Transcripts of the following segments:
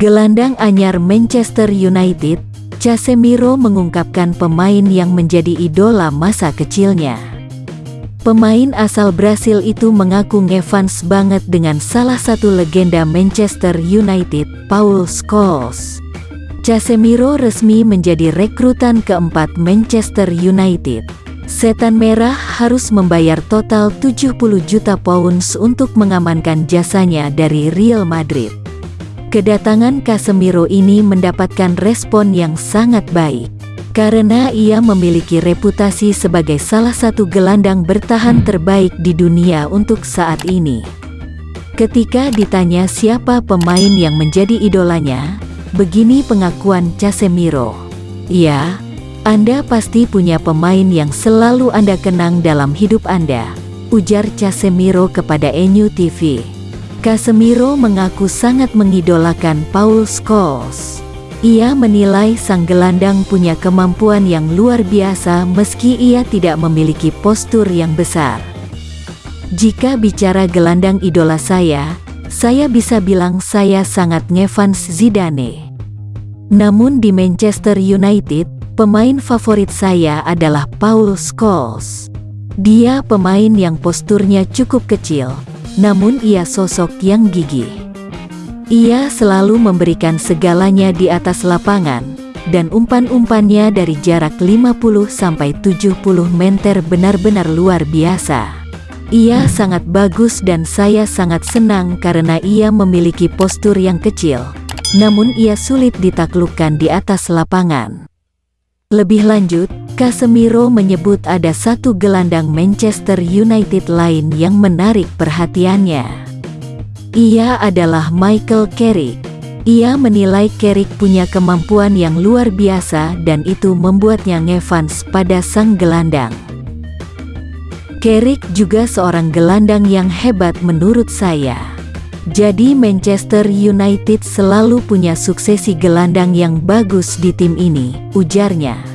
Gelandang anyar Manchester United, Casemiro mengungkapkan pemain yang menjadi idola masa kecilnya. Pemain asal Brasil itu mengaku ngefans banget dengan salah satu legenda Manchester United, Paul Scholes. Casemiro resmi menjadi rekrutan keempat Manchester United. Setan Merah harus membayar total 70 juta pounds untuk mengamankan jasanya dari Real Madrid. Kedatangan Casemiro ini mendapatkan respon yang sangat baik. Karena ia memiliki reputasi sebagai salah satu gelandang bertahan terbaik di dunia untuk saat ini. Ketika ditanya siapa pemain yang menjadi idolanya, begini pengakuan Casemiro. Ya, Anda pasti punya pemain yang selalu Anda kenang dalam hidup Anda, ujar Casemiro kepada NU TV. Casemiro mengaku sangat mengidolakan Paul Scholes. Ia menilai sang gelandang punya kemampuan yang luar biasa meski ia tidak memiliki postur yang besar. Jika bicara gelandang idola saya, saya bisa bilang saya sangat ngefans Zidane. Namun di Manchester United, pemain favorit saya adalah Paul Scholes. Dia pemain yang posturnya cukup kecil, namun ia sosok yang gigih. Ia selalu memberikan segalanya di atas lapangan, dan umpan-umpannya dari jarak 50-70 meter benar-benar luar biasa. Ia sangat bagus dan saya sangat senang karena ia memiliki postur yang kecil, namun ia sulit ditaklukkan di atas lapangan. Lebih lanjut, Casemiro menyebut ada satu gelandang Manchester United lain yang menarik perhatiannya. Ia adalah Michael Carrick. Ia menilai Carrick punya kemampuan yang luar biasa dan itu membuatnya ngefans pada sang gelandang. Carrick juga seorang gelandang yang hebat menurut saya. Jadi Manchester United selalu punya suksesi gelandang yang bagus di tim ini, ujarnya.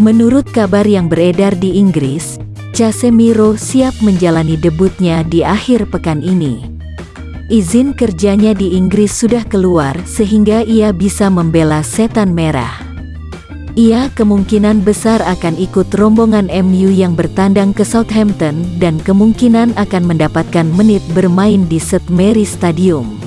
Menurut kabar yang beredar di Inggris, Casemiro siap menjalani debutnya di akhir pekan ini. Izin kerjanya di Inggris sudah keluar sehingga ia bisa membela setan merah. Ia kemungkinan besar akan ikut rombongan MU yang bertandang ke Southampton dan kemungkinan akan mendapatkan menit bermain di St. Mary Stadium.